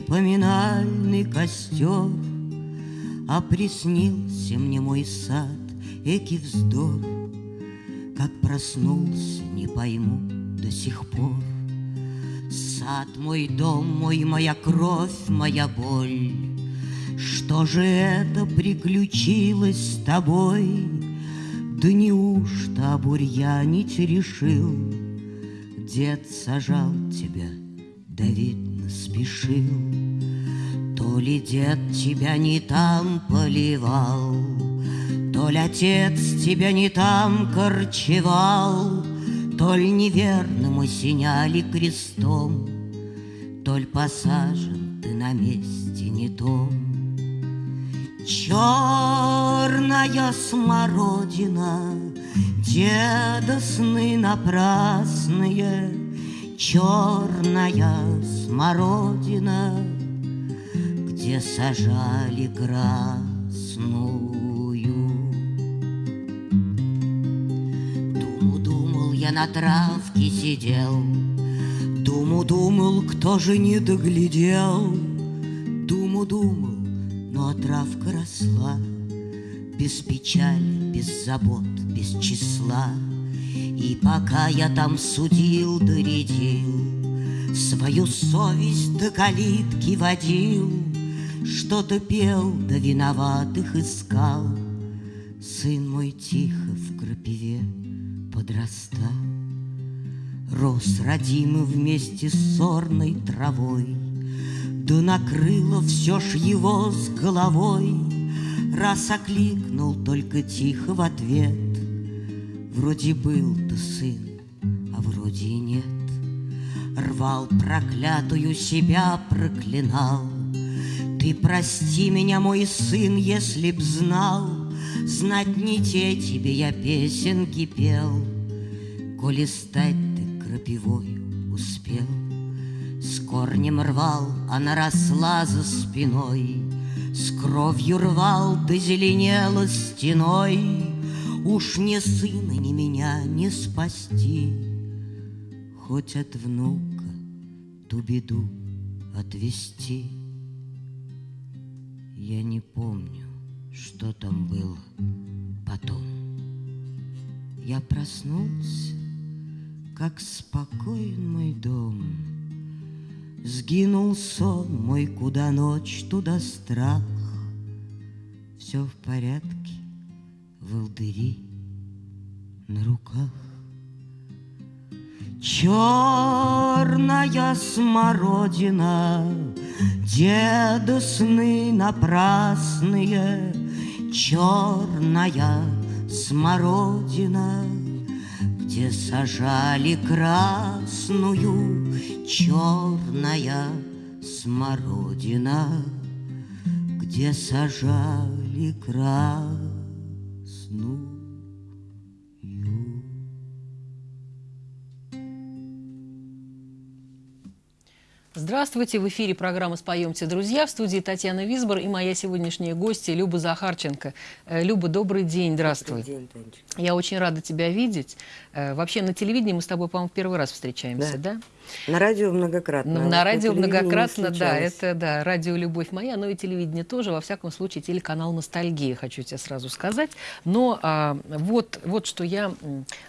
не поминальный костер, А приснился мне мой сад, эки вздор, Как проснулся, не пойму до сих пор. Сад мой, дом мой, моя кровь, моя боль, Что же это приключилось с тобой? Да неужто обурьянить решил? Дед сажал тебя, да видно спешил. То ли дед тебя не там поливал, То ли отец тебя не там корчевал, То ли неверным осеняли крестом, То ли посажен ты на месте не том. Черная смородина, Деда сны напрасные, Черная смородина, Где сажали красную. Думу-думал я на травке сидел, Думу-думал, кто же не доглядел, Думу-думал, но травка росла. Без печали, без забот, без числа И пока я там судил, доредил Свою совесть до калитки водил Что-то пел, да виноватых искал Сын мой тихо в крапиве подрастал Рос родимый вместе с сорной травой да накрыло все ж его с головой, Раз окликнул только тихо в ответ. Вроде был ты сын, а вроде и нет. Рвал проклятую себя, проклинал. Ты прости меня, мой сын, если б знал, Знать не те тебе я песенки пел, Коли стать ты крапивою успел корнем рвал, она росла за спиной, С кровью рвал, да зеленела стеной. Уж не сына, ни меня не спасти, Хоть от внука ту беду отвести. Я не помню, что там было потом. Я проснулся, как спокоен мой дом — Сгинул сон мой, куда ночь, туда страх. Все в порядке, волдыри на руках. Черная смородина, Деда сны напрасные, Черная смородина, Где сажали красную черная смородина, Где сажали красную. Здравствуйте, в эфире программа «Споемте, друзья». В студии Татьяна Висбор и моя сегодняшняя гостья Люба Захарченко. Э, Люба, добрый день, здравствуй. Добрый день, Танечка. Я очень рада тебя видеть. Э, вообще на телевидении мы с тобой, по-моему, в первый раз встречаемся, да? да? На радио многократно. На, на радио многократно, да, это да, радио «Любовь моя», но и телевидение тоже, во всяком случае, телеканал «Ностальгия», хочу тебе сразу сказать. Но а, вот, вот, что я,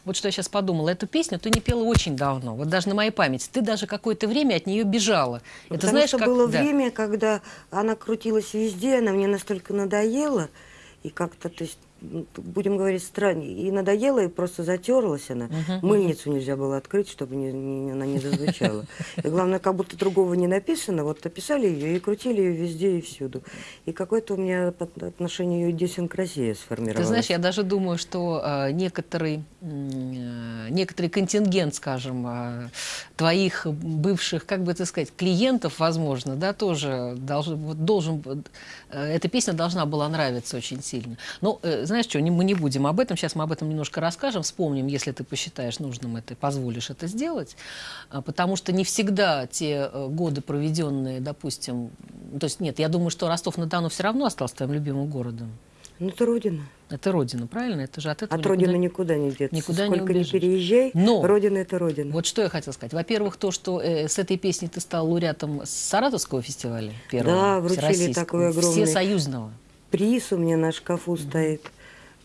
вот что я сейчас подумала, эту песню ты не пела очень давно, вот даже на моей памяти. Ты даже какое-то время от нее бежала. Это, знаешь, что как... было да. время, когда она крутилась везде, она мне настолько надоела, и как-то, то есть, будем говорить, странно, и надоело, и просто затерлась она. Угу, Мыльницу нельзя было открыть, чтобы не, не, она не зазвучала. И главное, как будто другого не написано, вот описали ее и крутили ее везде и всюду. И какое-то у меня отношение ее идиосинкразия сформировалось. Ты знаешь, я даже думаю, что э, некоторый, э, некоторый контингент, скажем, э, твоих бывших, как бы это сказать, клиентов, возможно, да, тоже должен, вот, должен э, эта песня должна была нравиться очень сильно. Но, э, знаешь что, мы не будем об этом, сейчас мы об этом немножко расскажем, вспомним, если ты посчитаешь нужным это, позволишь это сделать, а, потому что не всегда те э, годы, проведенные, допустим, то есть нет, я думаю, что Ростов-на-Дону все равно остался твоим любимым городом. Ну, это родина. Это родина, правильно? Это же от этого От родины никуда не деться. никуда не Сколько не, убежишь. переезжай, Но- родина это родина. Вот что я хотела сказать. Во-первых, то, что э, с этой песней ты стал лауреатом Саратовского фестиваля первого, Да, вручили такой огромный- всесоюзного. Приз у меня на шкафу стоит.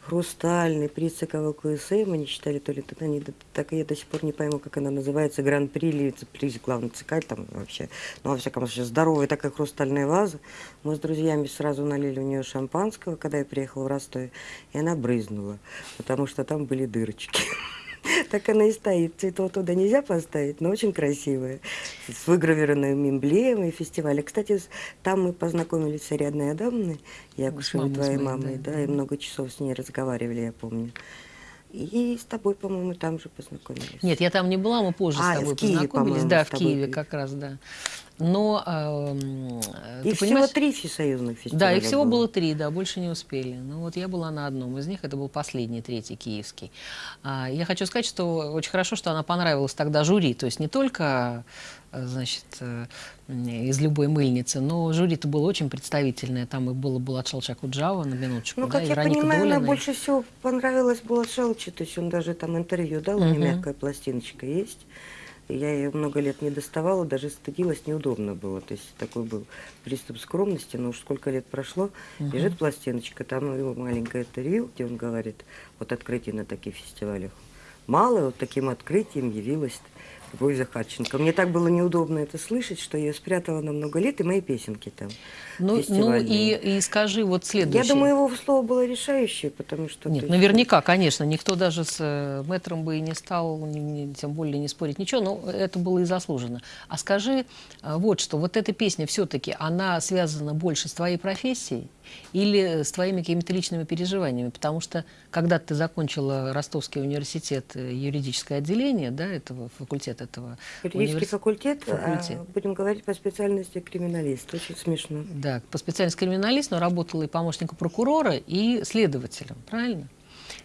Хрустальный приз ЦКВ КСМ, они читали то ли тут, они, так я до сих пор не пойму, как она называется, гран-при или приз главный ЦК, там вообще, ну, во всяком случае, здоровая такая хрустальная ваза. Мы с друзьями сразу налили у нее шампанского, когда я приехала в Ростов, и она брызнула, потому что там были дырочки. Так она и стоит. Цветов туда нельзя поставить, но очень красивая. С выгравированной эмблемой фестиваля. Кстати, там мы познакомились с Ариадной Адамовной, Якушевой, твоей мамой, да, и много часов с ней разговаривали, я помню. И с тобой, по-моему, там же познакомились. Нет, я там не была, мы позже А, с тобой в Киеве, познакомились. Да, в Киеве как раз, да. Но э, И ты всего понимаешь, три всесоюзных фестиваля Да, их всего было три, да, больше не успели. Ну вот я была на одном из них, это был последний, третий, киевский. А, я хочу сказать, что очень хорошо, что она понравилась тогда жюри, то есть не только, значит, э, из любой мыльницы, но жюри-то было очень представительное. Там и было Булат Шалчакуджава, на минуточку, Ну, да, как и я Вероника понимаю, Долина. больше всего понравилась была Шелчи, то есть он даже там интервью дал, у Мгм. меня мягкая пластиночка есть. Я ее много лет не доставала, даже стыдилась, неудобно было. То есть такой был приступ скромности, но уж сколько лет прошло, лежит пластиночка, там его маленькое интервью, где он говорит, вот открытие на таких фестивалях. Мало, вот таким открытием явилась Любовь Захарченко. Мне так было неудобно это слышать, что я спрятала на много лет и мои песенки там. Ну, ну и, и скажи вот следующее. Я думаю, его слово было решающее, потому что... Нет, есть, наверняка, конечно, никто даже с э, мэтром бы и не стал, ни- ни- тем более не спорить ничего, но это было и заслуженно. А скажи э, вот что, вот эта песня все-таки, она связана больше с твоей профессией или с твоими какими-то личными переживаниями? Потому что когда ты закончила Ростовский университет, э, юридическое отделение, да, этого факультета этого Юридический универс- факультет, а, факультет. будем говорить по специальности криминалист. Очень смешно. Да, по специальности криминалист, но работала и помощником прокурора, и следователем, правильно?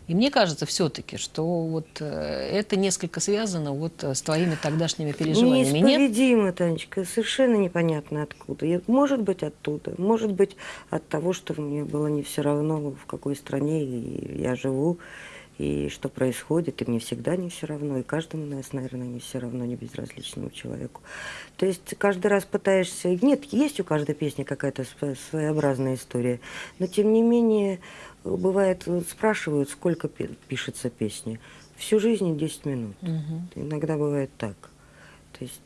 И мне кажется все-таки, что вот э, это несколько связано вот э, с твоими тогдашними переживаниями. Нет? Неисповедимо, Танечка, совершенно непонятно откуда. И может быть оттуда, может быть от того, что мне было не все равно, в какой стране я живу, и что происходит, и мне всегда не все равно, и каждому нас, наверное, не все равно, не безразличному человеку. То есть каждый раз пытаешься... Нет, есть у каждой песни какая-то сво- своеобразная история, но тем не менее, бывает, вот спрашивают, сколько пи- пишется песни. Всю жизнь 10 минут. Мгм. Иногда бывает так. То есть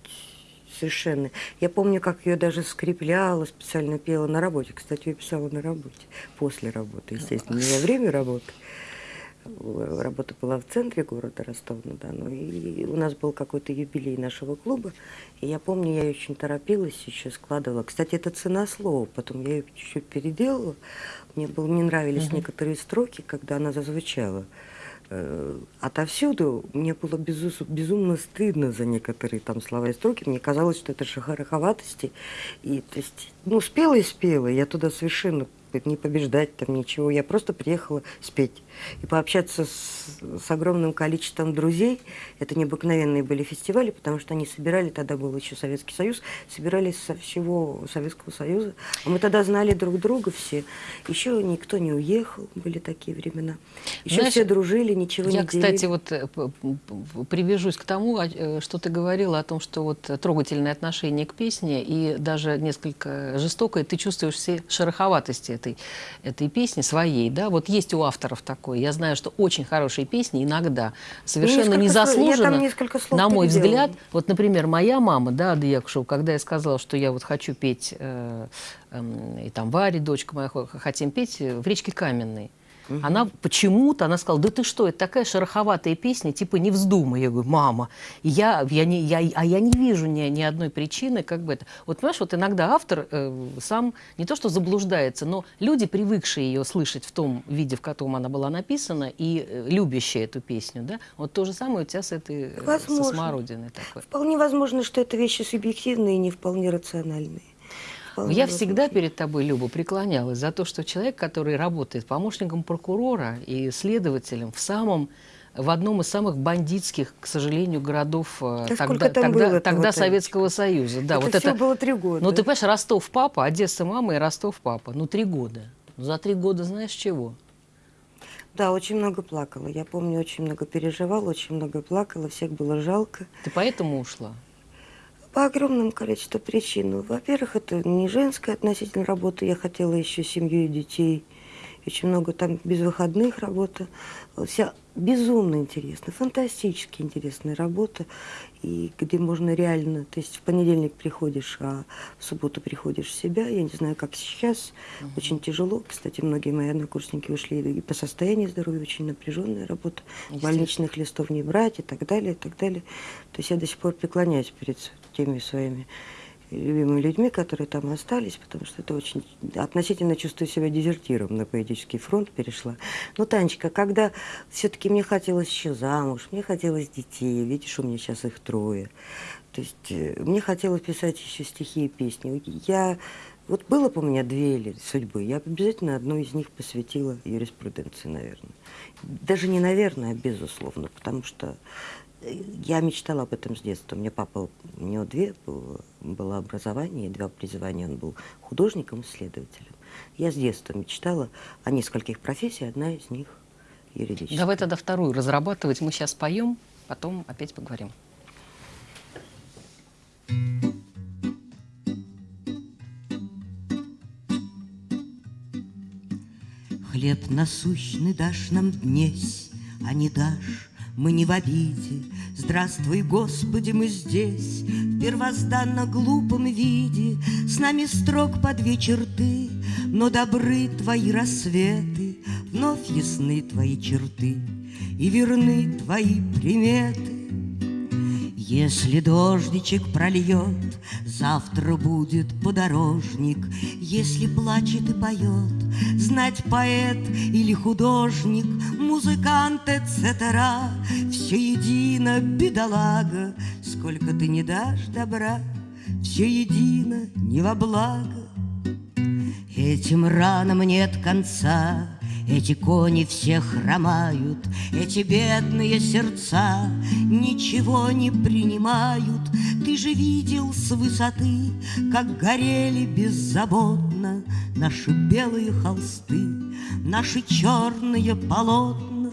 совершенно. Я помню, как ее даже скрепляла, специально пела на работе. Кстати, ее писала на работе, после работы, естественно, не во время работы. Работа была в центре города Ростов-на-Дону. И у нас был какой-то юбилей нашего клуба. И я помню, я очень торопилась, еще складывала. Кстати, это цена слова. Потом я ее чуть-чуть переделала. Мне, было, мне нравились некоторые строки, когда она зазвучала. Э, Отовсюду мне было безу- безумно стыдно за некоторые там слова и строки. Мне казалось, что это шахараховатости. И, то есть, ну, спела и спела. Я туда совершенно не побеждать там ничего. Я просто приехала спеть и пообщаться с, с огромным количеством друзей. Это необыкновенные были фестивали, потому что они собирали, тогда был еще Советский Союз, собирались со всего Советского Союза. А мы тогда знали друг друга все. Еще никто не уехал, были такие времена. Еще Знаешь, все дружили, ничего Я, не делили. кстати, вот э, привяжусь к тому, э, что ты говорила о том, что вот трогательное отношение к песне и даже несколько жестокое, ты чувствуешь все шероховатости этой, этой песни своей, да? Вот есть у авторов такое. Я знаю, что очень хорошие песни иногда совершенно незаслуженно, на мой взгляд, вот, например, моя мама, да, Ада Якушева, когда я сказала, что я вот хочу петь, э, эм, и там Варя, дочка моя, хо- хотим петь э, в речке Каменной. Она почему-то, она сказала, да ты что, это такая шероховатая песня, типа не вздумай. Я говорю, мама, и я, я не, я, а я не вижу ни, ни одной причины, как бы это. Вот понимаешь, вот иногда автор э, сам не то что заблуждается, но люди, привыкшие ее слышать в том виде, в котором она была написана, и э, любящие эту песню, да, вот то же самое у тебя с этой, э, со смородиной такой. Вполне возможно, что это вещи субъективные и не вполне рациональные. Я всегда перед тобой, Люба, преклонялась за то, что человек, который работает помощником прокурора и следователем в самом в одном из самых бандитских, к сожалению, городов э, Да тогда, тогда, было-то, тогда Советского Союза. Да, это вот все это, было три года. ну, ты понимаешь, Ростов папа, Одесса мама и Ростов папа. Ну, три года. За три года знаешь чего? Да, очень много плакала. Я помню, очень много переживала, очень много плакала, всех было жалко. Ты поэтому ушла? По огромному количеству причин. Ну, Во-первых, это не женская относительно работа. Я хотела еще семью и детей. Очень много там без выходных работа. Вся безумно интересная, фантастически интересная работа, и где можно реально, то есть в понедельник приходишь, а в субботу приходишь в себя, я не знаю, как сейчас, угу. очень тяжело, кстати, многие мои однокурсники ушли и по состоянию здоровья, очень напряженная работа, больничных листов не брать и так далее, и так далее. То есть я до сих пор преклоняюсь перед теми своими любимыми людьми, которые там остались, потому что это очень... Относительно чувствую себя дезертиром на поэтический фронт перешла. Но, Танечка, когда все-таки мне хотелось еще замуж, мне хотелось детей, видишь, у меня сейчас их трое. То есть э, мне хотелось писать еще стихи и песни. Я... Вот было бы у меня две или судьбы, я обязательно одну из них посвятила юриспруденции, наверное. Даже не наверное, а безусловно, потому что я мечтала об этом с детства. У меня папа, у него две было, было образование, два призвания. Он был художником, исследователем. Я с детства мечтала о нескольких профессиях, одна из них юридическая. Давай тогда вторую разрабатывать. Мы сейчас поем, потом опять поговорим. Хлеб насущный дашь нам днесь, а не дашь мы не в обиде. Здравствуй, Господи, мы здесь, в первозданно глупом виде. С нами строк по две черты, но добры твои рассветы, вновь ясны твои черты и верны твои приметы. Если дождичек прольет, завтра будет подорожник. Если плачет и поет, знать поэт или художник, музыкант, etc. Все едино, бедолага, сколько ты не дашь добра, все едино, не во благо. Этим ранам нет конца, эти кони все хромают, эти бедные сердца ничего не принимают. Ты же видел с высоты, как горели беззаботно наши белые холсты, наши черные полотна.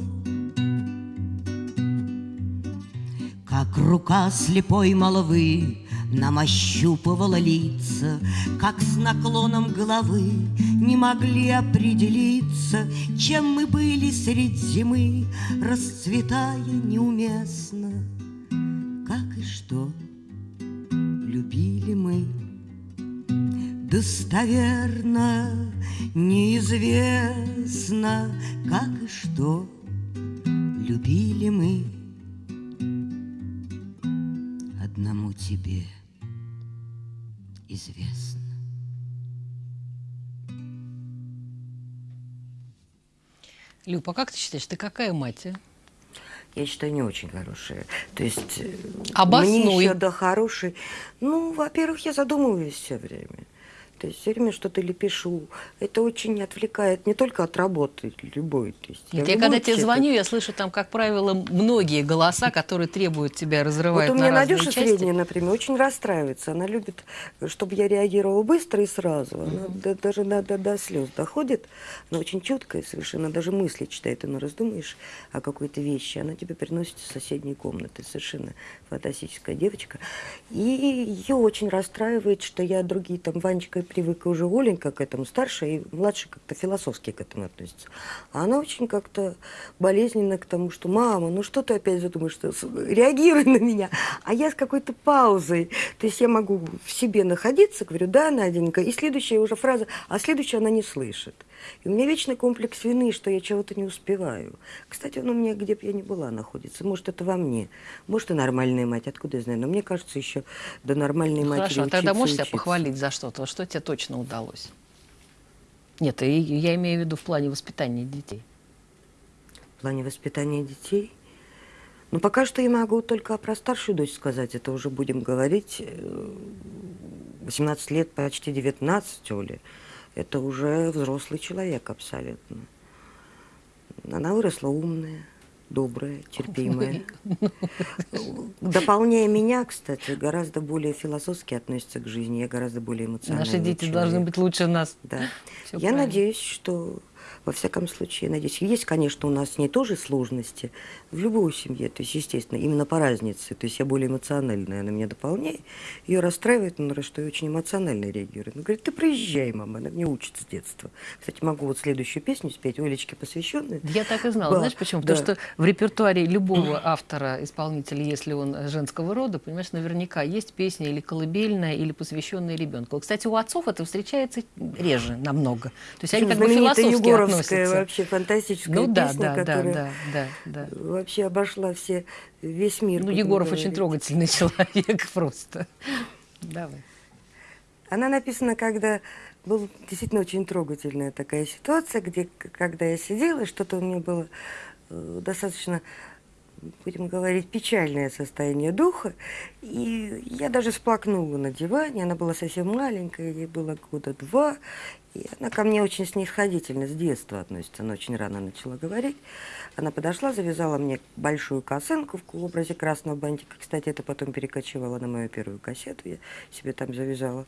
Как рука слепой молвы нам ощупывала лица, как с наклоном головы не могли определиться, чем мы были средь зимы, расцветая неуместно. Как и что любили мы, достоверно неизвестно, как и что любили мы? Одному тебе известно. Люба, а как ты считаешь, ты какая мать? А? Я считаю, не очень хорошая. То есть э, Обоснуй. мне еще до хорошей. Ну, во-первых, я задумываюсь все время. То есть все время что-то ли пишу. Это очень отвлекает не только от работы любой. То есть Нет, я, я когда тебе звоню, я слышу там, как правило, многие голоса, которые требуют тебя разрывать Вот у меня на Надюша части. средняя, например, очень расстраивается. Она любит, чтобы я реагировала быстро и сразу. Она mm-hmm. даже до, до, до слез доходит. Она очень чуткая совершенно. Даже мысли читает. Она раздумаешь о какой-то вещи. Она тебе приносит из соседней комнаты. Совершенно фантастическая девочка. И ее очень расстраивает, что я другие там Ванечка и привыкла уже Оленька к этому, старшая и младшая как-то философски к этому относится. А она очень как-то болезненно к тому, что «мама, ну что ты опять задумаешь, что реагируй на меня». А я с какой-то паузой, то есть я могу в себе находиться, говорю «да, Наденька», и следующая уже фраза, а следующая она не слышит. И у меня вечный комплекс вины, что я чего-то не успеваю. Кстати, он у меня, где бы я ни была, находится. Может, это во мне. Может, и нормальная мать, откуда я знаю. Но мне кажется, еще до нормальной ну, матери Хорошо, учиться, тогда можешь учиться. себя похвалить за что-то? Что тебе точно удалось? Нет, я имею в виду в плане воспитания детей. В плане воспитания детей? Ну, пока что я могу только про старшую дочь сказать. Это уже будем говорить. 18 э, лет, почти 19, Оля это уже взрослый человек абсолютно. Она выросла умная, добрая, терпимая. Дополняя меня, кстати, гораздо более философски относится к жизни, я гораздо более эмоциональный Наши дети человек. должны быть лучше нас. Да. Всё я правильно. надеюсь, что во всяком случае, надеюсь, есть, конечно, у нас с ней тоже сложности в любой семье, то есть, естественно, именно по разнице, то есть я более эмоциональная, она меня дополняет, ее расстраивает, ну, что я очень эмоционально реагирую. Она говорит, ты проезжай, мама, она мне учит с детства. Кстати, могу вот следующую песню спеть, Олечке посвященную. Я так и знала. Да, Знаешь почему? да. Потому что в репертуаре любого автора, исполнителя, если он женского рода, понимаешь, наверняка есть песня или колыбельная, или посвященная ребенку. Кстати, у отцов это встречается реже намного. То есть они как бы философски Относятся. вообще фантастическая Ну да, песня, да, да, которая да, да, да. вообще обошла все, весь мир. Ну, Егоров говорить. очень трогательный человек просто. Давай. Она написана, когда была действительно очень трогательная такая ситуация, где, когда я сидела, что-то у меня было э, достаточно, будем говорить, печальное состояние духа, и я даже сплакнула на диване, она была совсем маленькая, ей было года два, и она ко мне очень снисходительно с детства относится, она очень рано начала говорить. Она подошла, завязала мне большую косынку в образе красного бантика. Кстати, это потом перекочевало на мою первую кассету, я себе там завязала.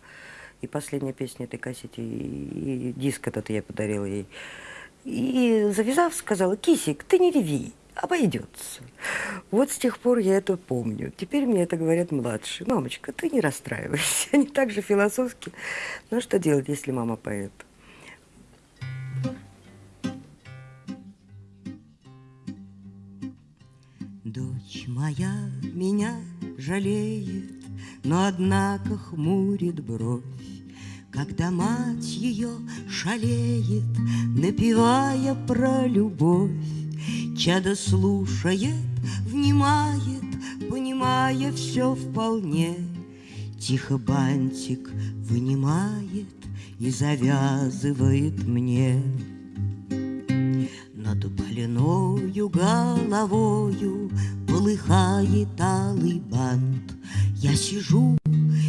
И последняя песня этой кассете, и, и диск этот я подарила ей. И завязав, сказала, Кисик, ты не реви, обойдется. Вот с тех пор я это помню. Теперь мне это говорят младшие. Мамочка, ты не расстраивайся. Они так же философски. Ну, что делать, если мама поэт? Дочь моя меня жалеет, но однако хмурит бровь, когда мать ее шалеет, напевая про любовь. Чадо слушает, внимает, понимая все вполне. Тихо бантик вынимает и завязывает мне. Над больною головою полыхает алый бант. Я сижу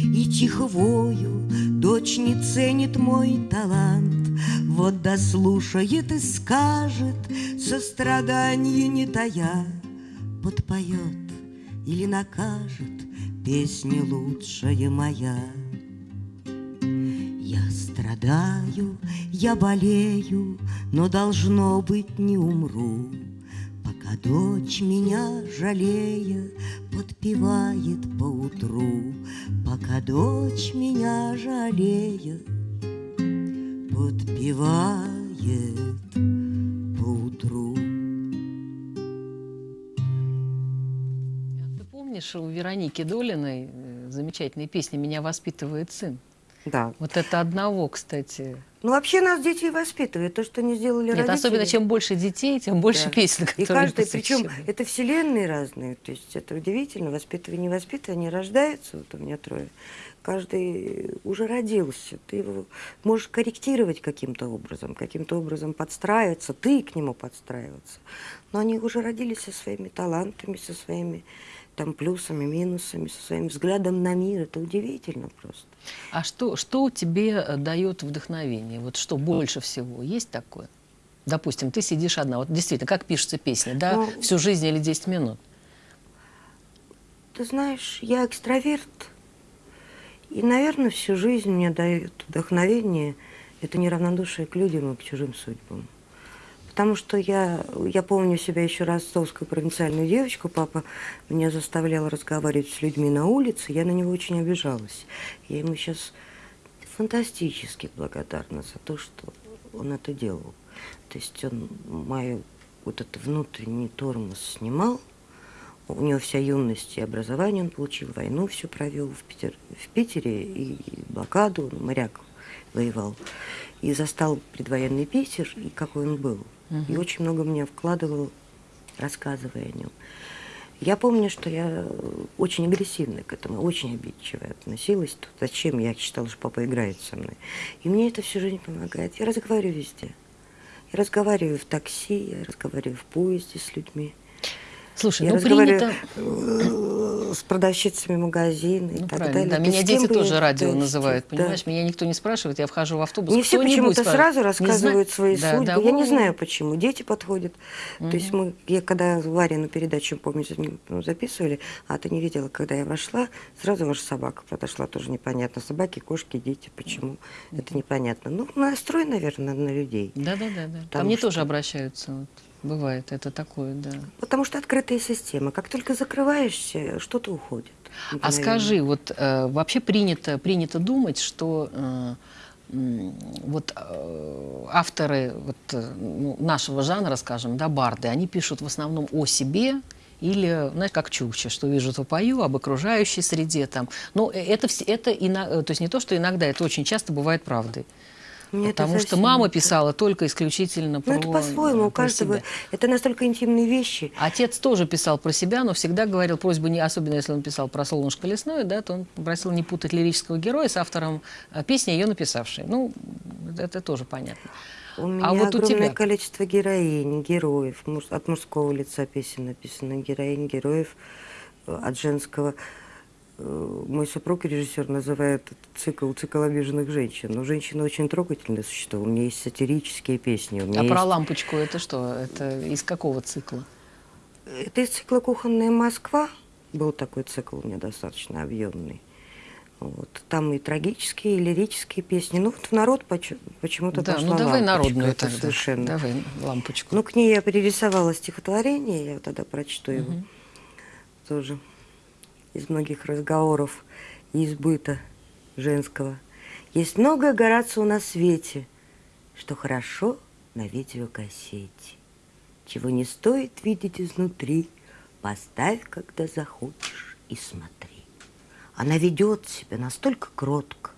и тихо вою, дочь не ценит мой талант. Вот дослушает и скажет, сострадание не тая, подпоет или накажет песня лучшая моя. Я страдаю, я болею, но должно быть не умру, Пока дочь меня жалея подпевает поутру, Пока дочь меня жалея подпевает поутру. Ты помнишь, у Вероники Долиной э, замечательная песня «Меня воспитывает сын». Да. Вот это одного, кстати. Ну, вообще нас дети и воспитывают. То, что не сделали Нет, родители. особенно чем больше детей, тем больше Да. песен, И которые каждый, причем это вселенные разные, то есть это удивительно, воспитывание, не воспитывание, они рождаются, вот у меня трое, каждый уже родился, ты его можешь корректировать каким-то образом, каким-то образом подстраиваться, ты к нему подстраиваться, но они уже родились со своими талантами, со своими там плюсами, минусами, со своим взглядом на мир, это удивительно просто. А что, что тебе э, дает вдохновение? Вот что больше всего? Есть такое? Допустим, ты сидишь одна. Вот действительно, как пишется песня, да? Ну, Всю жизнь или 10 минут? Ты знаешь, я экстраверт, и, наверное, всю жизнь мне дает вдохновение это неравнодушие к людям и к чужим судьбам. Потому что я, я помню себя еще ростовскую провинциальную девочку, папа меня заставлял разговаривать с людьми на улице, я на него очень обижалась. Я ему сейчас фантастически благодарна за то, что он это делал. То есть он мою вот этот внутренний тормоз снимал, у него вся юность и образование он получил, войну все провел в, Питер, в Питере и блокаду, он моряк воевал. И застал предвоенный Питер, и какой он был. И очень много мне вкладывал, рассказывая о нем. Я помню, что я очень агрессивно к этому, очень обидчиво относилась. Тут зачем? Я считала, что папа играет со мной. И мне это всю жизнь помогает. Я разговариваю везде. Я разговариваю в такси, я разговариваю в поезде с людьми. Слушай, я ну принято... э, с продавщицами магазина и Ну, так правильно, далее. да, То меня дети тоже радио называют, да. понимаешь? Меня никто не спрашивает, я вхожу в автобус, Не все почему-то сразу рассказывают свои Да, судьбы. да, я не знаю, почему. Дети подходят. То есть мы, я когда Варину передачу, помню, ну, записывали, а ты не видела, когда я вошла, сразу ваша собака подошла, тоже непонятно. Собаки, кошки, дети, почему? Это непонятно. Ну, настрой, наверное, на людей. Да, да, да, да. Ко мне что- тоже обращаются. вот. Бывает, это такое, да. Потому что открытая система. Как только закрываешься, что-то уходит. А скажи, вот э, вообще принято, принято думать, что э, вот э, авторы вот, э, ну, нашего жанра, скажем, да, барды, они пишут в основном о себе или, знаешь, как Чукча, что вижу, то пою, об окружающей среде там. Но э, это, это ино- э, то есть не то, что иногда, это очень часто бывает правдой. Мне Потому что мама писала только исключительно про Ну, это по-своему, у про каждого. себя. Это настолько интимные вещи. Отец тоже писал про себя, но всегда говорил просьбу, не, особенно если он писал про «Солнышко лесное», да, то он просил не путать лирического героя с автором э, песни, ее написавшей. Ну, это тоже понятно. У меня А вот у огромное тебя? количество героинь, героев. От мужского лица песен написано героинь, героев э, от женского. Э, Мой супруг, режиссер, называет этот цикл цикл обиженных женщин. Но женщины очень трогательные существа. У меня есть сатирические песни. У меня А есть... про лампочку это что? Это из какого цикла? Это из цикла «Кухонная Москва». Был такой цикл у меня достаточно объемный. Вот. Там и трагические, и лирические песни. Ну, вот в народ поч- почему-то Да, пошла ну давай народную Это тогда. Совершенно. Давай лампочку. Ну, к ней я перерисовала стихотворение, я тогда прочту его тоже из многих разговоров и из быта женского. Есть многое Горацио на свете, что хорошо на видеокассете, чего не стоит видеть изнутри, поставь, когда захочешь, и смотри. Она ведет себя настолько кротко,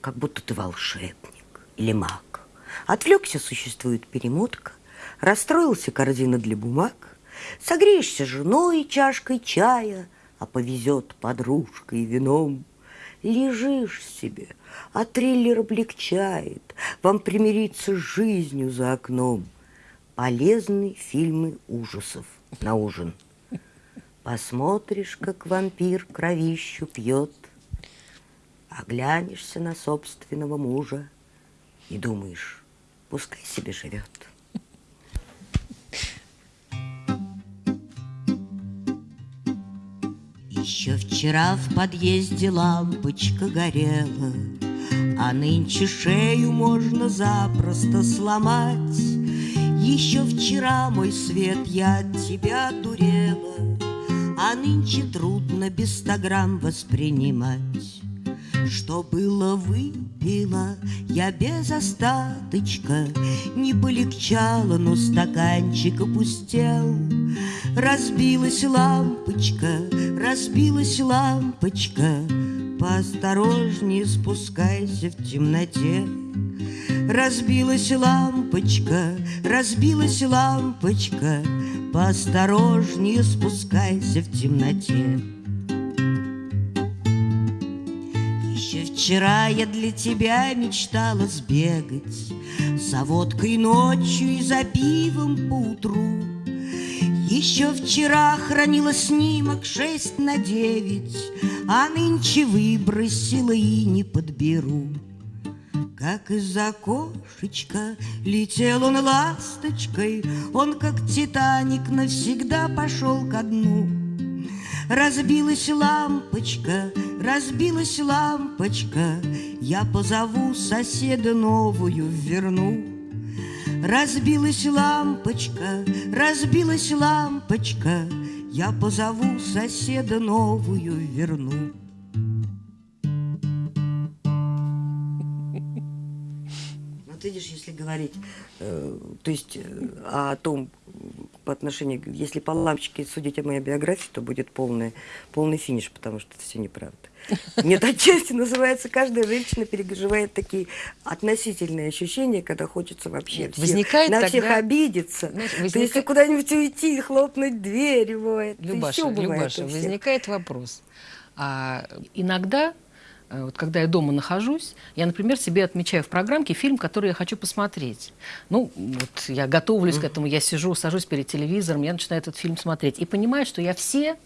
как будто ты волшебник или маг. Отвлекся, существует перемотка, расстроился корзина для бумаг, согреешься женой чашкой чая, а повезет подружкой и вином. Лежишь себе, а триллер облегчает, вам примириться с жизнью за окном. Полезные фильмы ужасов на ужин. Посмотришь, как вампир кровищу пьет, Оглянешься на собственного мужа И думаешь, пускай себе живет. Вчера в подъезде лампочка горела, А нынче шею можно запросто сломать. Еще вчера, мой свет, я от тебя дурела, А нынче трудно без ста грамм воспринимать. Что было выпила я без остаточка, Не полегчало, но стаканчик опустел. Разбилась лампочка, разбилась лампочка, Поосторожнее спускайся в темноте. Разбилась лампочка, разбилась лампочка, Поосторожнее спускайся в темноте. Еще вчера я для тебя мечтала сбегать За водкой ночью и за пивом поутру. Еще вчера хранила снимок шесть на девять, А нынче выбросила и не подберу. Как из окошечка летел он ласточкой, Он, как Титаник, навсегда пошел ко дну. Разбилась лампочка, разбилась лампочка, Я позову соседа новую верну. Разбилась лампочка, разбилась лампочка, Я позову соседа новую верну. Вот видишь, если говорить, э, то есть э, о том, по отношению, если по лампочке судить о моей биографии, то будет полный, полный финиш, потому что это все неправда. Нет, отчасти называется, каждая женщина переживает такие относительные ощущения, когда хочется вообще Нет, всех- возникает на всех тогда- обидеться. Знаешь, То есть куда-нибудь уйти, хлопнуть дверь, бывает. Любаша, Любаша, всех. возникает вопрос. А, иногда вот когда я дома нахожусь, я, например, себе отмечаю в программке фильм, который я хочу посмотреть. Ну, вот я готовлюсь к этому, я сижу, сажусь перед телевизором, я начинаю этот фильм смотреть и понимаю, что я все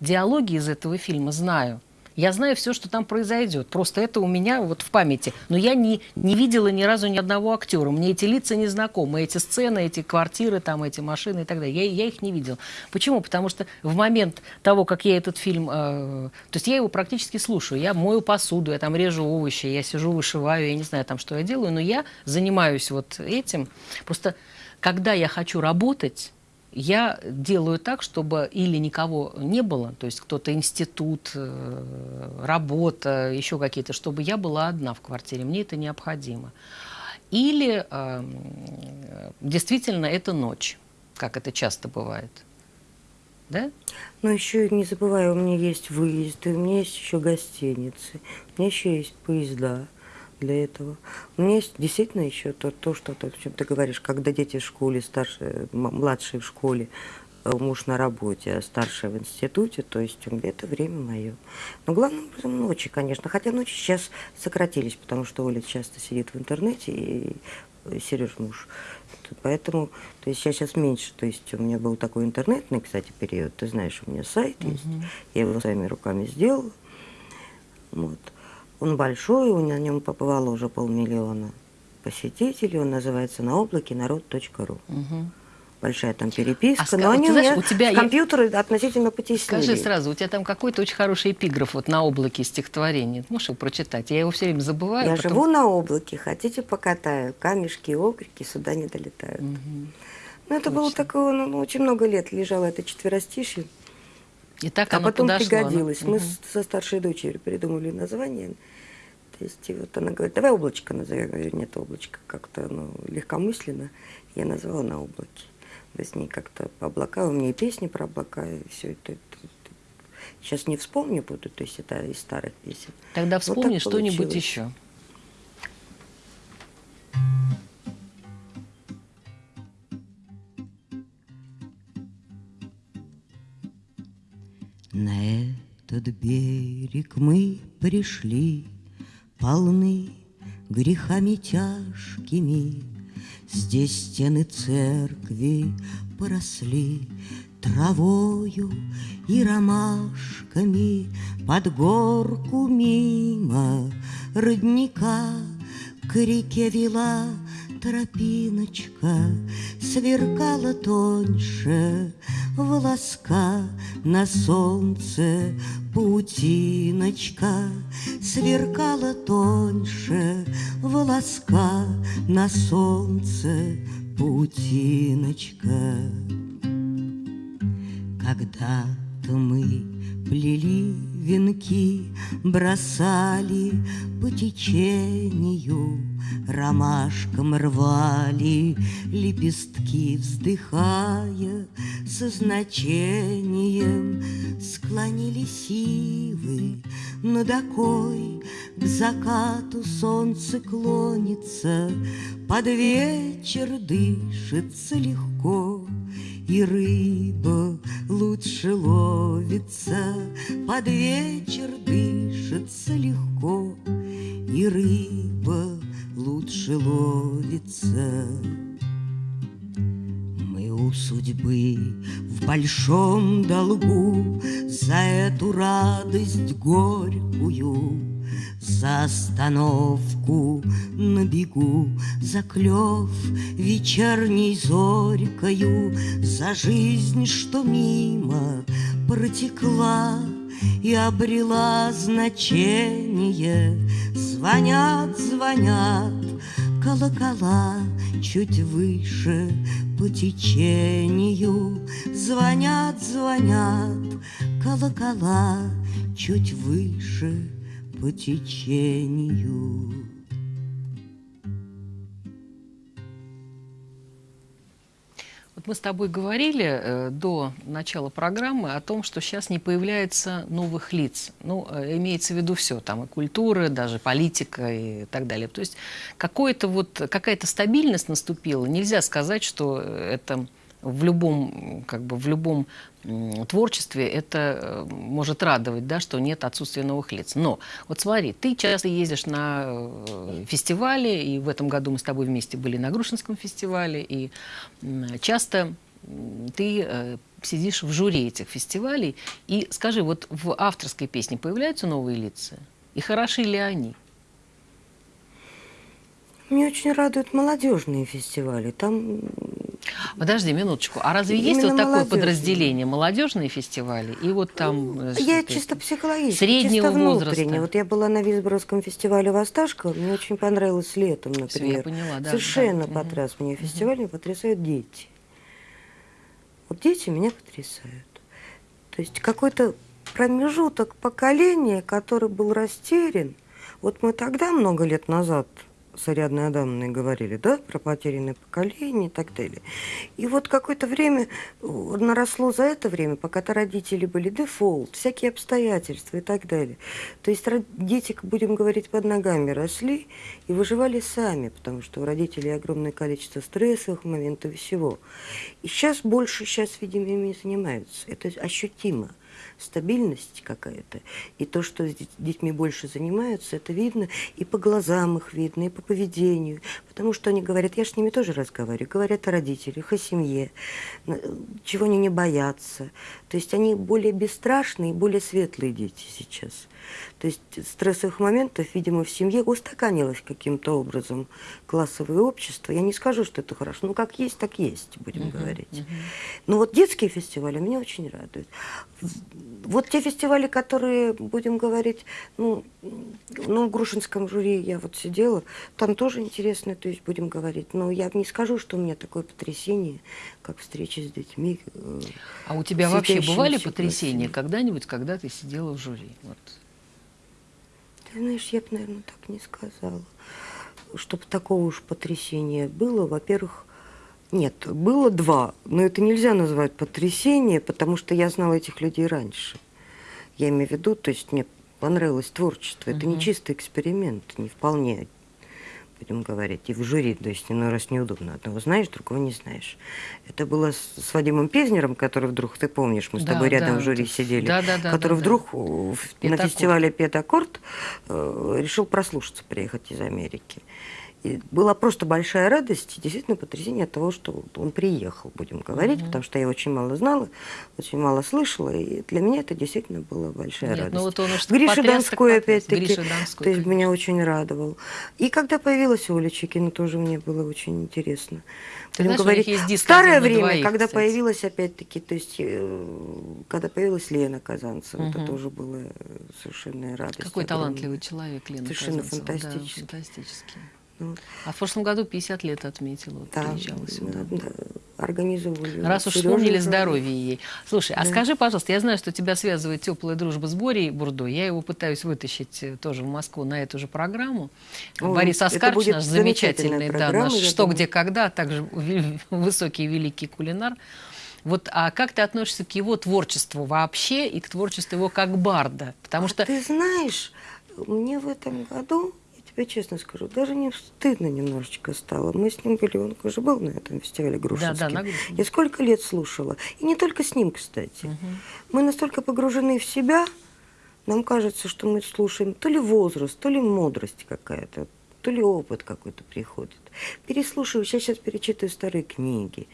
диалоги из этого фильма знаю. Я знаю все, что там произойдет. Просто это у меня вот в памяти. Но я не, не видела ни разу ни одного актера. Мне эти лица не знакомы. Эти сцены, эти квартиры, там, эти машины и так далее. Я, я их не видела. Почему? Потому что в момент того, как я этот фильм... Э, то есть я его практически слушаю. Я мою посуду, я там режу овощи, я сижу, вышиваю, я не знаю там, что я делаю. Но я занимаюсь вот этим. Просто когда я хочу работать я делаю так, чтобы или никого не было, то есть кто-то институт, э, работа, еще какие-то, чтобы я была одна в квартире, мне это необходимо. Или э, действительно это ночь, как это часто бывает. Да? Но еще не забывай, у меня есть выезды, у меня есть еще гостиницы, у меня еще есть поезда для этого. У меня есть действительно еще то, то что ты, чем ты говоришь, когда дети в школе, старшие, младшие в школе, э, муж на работе, а старший в институте, то есть это время мое. Но главным образом ночи, конечно. Хотя ночи сейчас сократились, потому что Оля часто сидит в интернете, и Сереж муж. Поэтому, то есть я сейчас меньше, то есть у меня был такой интернетный, кстати, период, ты знаешь, у меня сайт -huh. есть, я его своими руками сделала. Вот. Он большой, на нем побывало уже полмиллиона посетителей. Он называется на облаке народ.ру. Угу. Большая там переписка, а, но они знаешь, у тебя компьютеры я... относительно потеснили. Скажи сразу, у тебя там какой-то очень хороший эпиграф вот на облаке стихотворения. Можешь его прочитать? Я его все время забываю. Я потом... живу на облаке, хотите покатаю, камешки, окрики сюда не долетают. Угу. Ну, это Точно. было такое, ну, очень много лет лежало это четверостишье. И так а потом подошло, пригодилось. Оно... Мы угу. со старшей дочерью придумали название. То есть и вот она говорит, давай облачко назови. Я говорю, нет, облачко как-то ну, легкомысленно. Я назвала на облаке. Да с ней как-то по облака, у меня и песни про облака, и все это, это. Сейчас не вспомню буду, то есть это из старых песен. Тогда вспомни вот что-нибудь еще. На этот берег мы пришли, полны грехами тяжкими. Здесь стены церкви поросли травою и ромашками Под горку мимо родника к реке вела тропиночка, Сверкала тоньше волоска на солнце паутиночка сверкала тоньше волоска на солнце паутиночка. Когда-то мы плели венки, бросали по течению, ромашкам рвали лепестки, вздыхая со значением, склонили сивы над окой, к закату солнце клонится, под вечер дышится легко. И рыба лучше ловится, Под вечер дышится легко, И рыба лучше ловится. Мы у судьбы в большом долгу За эту радость горькую, За остановку на бегу, За клев вечерней зорькою, За жизнь, что мимо протекла, и обрела значение. Звонят, звонят колокола чуть выше по течению. Звонят, звонят колокола чуть выше по течению. Вот мы с тобой говорили э, до начала программы о том, что сейчас не появляется новых лиц. Ну, э, имеется в виду все, там и культура, даже политика и так далее. То есть какая-то вот, какая-то стабильность наступила. Нельзя сказать, что это в любом, как бы, в любом творчестве это э, может радовать, да, что нет отсутствия новых лиц. Но вот смотри, ты часто ездишь на э, фестивали, и в этом году мы с тобой вместе были на Грушинском фестивале, и часто ты э, сидишь в жюри этих фестивалей. И скажи, вот в авторской песне появляются новые лица? И хороши ли они? Мне очень радуют молодежные фестивали. Там Подожди минуточку. А разве есть вот такое подразделение молодежные фестивали и вот там? Э, я чисто психологически, среднего чисто возраста. Вот я была на Висборовском фестивале Восташка, мне очень понравилось летом, например. Все, я поняла, да. Совершенно да. потряс угу. меня фестиваль, меня потрясают дети. Вот дети меня потрясают. То есть какой-то промежуток поколения, который был растерян. Вот мы тогда, много лет назад, с Ариадной Адамовной говорили, да, про потерянное поколение и так далее. И вот какое-то время э, наросло за это время, пока-то родители были дефолт, всякие обстоятельства и так далее. То есть дети, будем говорить, под ногами росли и выживали сами, потому что у родителей огромное количество стрессовых моментов и всего. И сейчас больше, сейчас, видимо, ими занимаются. Это ощутимо стабильность какая-то. И то, что с детьми больше занимаются, это видно и по глазам их видно, и по поведению. Потому что они говорят, я с ними тоже разговариваю, говорят о родителях, о семье, чего они не боятся. То есть они более бесстрашные, более светлые дети сейчас. То есть стрессовых моментов, видимо, в семье устаканилось каким-то образом классовое общество. Я не скажу, что это хорошо. Ну, как есть, так есть, будем uh-huh, говорить. Uh-huh. Но вот детские фестивали меня очень радуют. Вот те фестивали, которые, будем говорить, ну, ну, в Грушинском жюри я вот сидела, там тоже интересно, то есть будем говорить. Но я не скажу, что у меня такое потрясение, как встреча с детьми. Э, а у тебя вообще бывали потрясения когда-нибудь, когда ты сидела в жюри? Вот. Ты знаешь, я бы, наверное, так не сказала. Чтобы такого уж потрясения было, во-первых, нет, было два, но это нельзя назвать потрясение, потому что я знала этих людей раньше. Я имею в виду, то есть мне понравилось творчество. Это угу. не чистый эксперимент, не вполне будем говорить, и в жюри, то есть иной раз неудобно. Одного знаешь, другого не знаешь. Это было с, Вадимом Пезнером, который вдруг, ты помнишь, мы с да, тобой рядом да, в жюри сидели, да, да, да, который да, вдруг да. на фестивале «Петаккорд» э, решил прослушаться, приехать из Америки. И была просто большая радость, действительно потрясение от того, что он приехал, будем говорить, mm-hmm. потому что я очень мало знала, очень мало слышала, и для меня это действительно была большая Нет, радость. Ну вот он Гриша Донской, опять-таки, то есть меня очень радовал. И когда появилась Оля Чекина, тоже мне было очень интересно. Ты будем знаешь, говорить, старое время, двоих, когда кстати. появилась, опять-таки, то есть, э, когда появилась Лена Казанцева, угу. это тоже было совершенно радость. Какой огромная. талантливый человек Лена Совершенно Казанцева. фантастический. Да, фантастический. А в прошлом году 50 лет отметила, вот, да, приезжала сюда. Да, да, организовывали. Раз уж вспомнили здоровье ей. Слушай, а да. а скажи, пожалуйста, я знаю, что тебя связывает теплая дружба с Борей Бурдо. Я его пытаюсь вытащить э, тоже в Москву на эту же программу. О, Борис Аскарч, наш замечательный, да, наш «Что, думаю. где, когда», а также высокий великий кулинар. Вот, а как ты относишься к его творчеству вообще и к творчеству его как барда? Потому а что... Ты знаешь, мне в этом году тебе честно скажу, даже не стыдно немножечко стало. Мы с ним были, он уже был на этом фестивале Грушинский. Да, да, на Я сколько лет слушала. И не только с ним, кстати. Угу. Мы настолько погружены в себя, нам кажется, что мы слушаем то ли возраст, то ли мудрость какая-то, то ли опыт какой-то приходит. Переслушиваю, я сейчас перечитываю старые книги,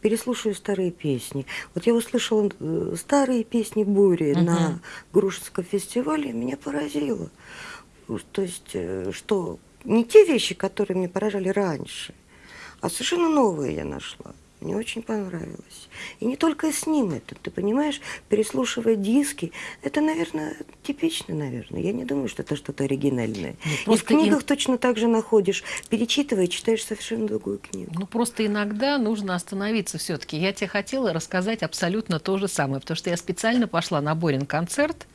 переслушиваю старые песни. Вот я услышала э, старые песни Бури угу. на Грушинском фестивале, меня поразило. То есть, э, что не те вещи, которые мне поражали раньше, а совершенно новые я нашла. Мне очень понравилось. И не только с ним это, ты понимаешь, переслушивая диски, это, наверное, типично, наверное. Я не думаю, что это что-то оригинальное. Ну, и в книгах им... точно так же находишь, перечитывая, читаешь совершенно другую книгу. Ну, просто иногда нужно остановиться все-таки. Я тебе хотела рассказать абсолютно то же самое, потому что я специально пошла на Борин концерт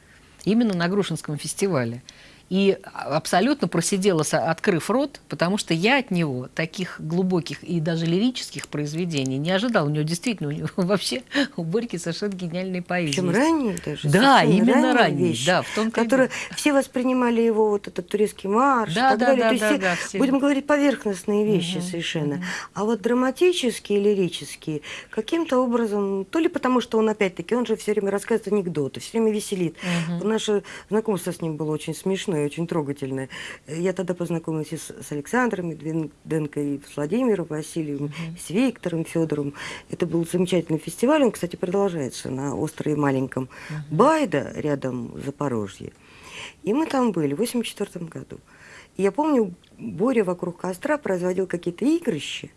именно на Грушинском фестивале. И абсолютно просидела, открыв рот, потому что я от него таких глубоких и даже лирических произведений не ожидал. У него действительно, у него вообще у Борьки совершенно гениальные поэзии. Причем ранние даже. Да, именно ранние, вещи, да, в том которые все воспринимали его вот этот турецкий марш да, и так да, далее. Да, То есть да, все, да, все. будем говорить, поверхностные вещи угу, совершенно. Угу. А вот драматические, лирические, каким-то образом, то ли потому, что он опять-таки, он же все время рассказывает анекдоты, все время веселит. Угу. Наше знакомство с ним было очень смешное, очень трогательное. Я тогда познакомилась и с, с Александром Медведенко, и с Владимиром Васильевым, угу. с Виктором Федором. Это был замечательный фестиваль, он, кстати, продолжается на острове Маленьком угу. Байда, рядом Запорожье. И мы там были в 1984 году. И я помню, Боря вокруг костра производил какие-то игрища,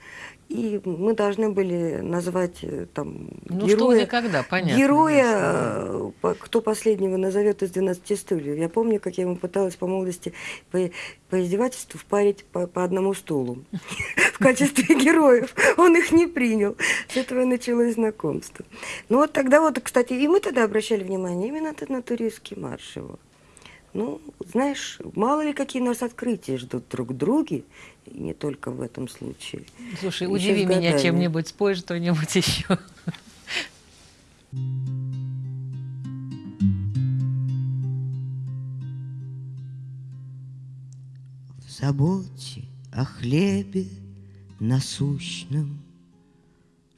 и мы должны были назвать э, там ну, героя, что, когда, понятно, героя э, кто последнего назовет из 12 стульев. Я помню, как я ему пыталась по молодости по, по издевательству впарить по, по одному стулу в качестве героев. Он их не принял. С этого началось знакомство. Ну вот тогда вот, кстати, и мы тогда обращали внимание именно на туристский марш его. Ну, знаешь, мало ли какие нас открытия ждут друг друге, и не только в этом случае. Слушай, Еще удиви меня чем-нибудь, спой что-нибудь еще. В заботе о хлебе насущном,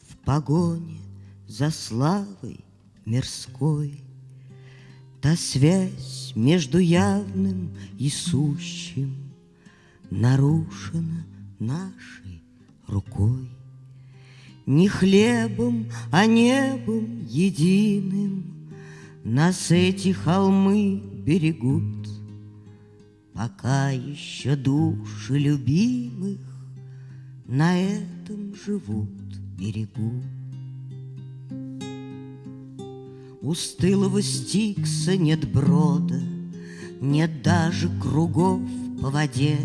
В погоне за славой мирской — Та связь между явным и сущим Нарушена нашей рукой. Не хлебом, а небом единым Нас эти холмы берегут, Пока еще души любимых На этом живут берегут. У стылого стикса нет брода, Нет даже кругов по воде.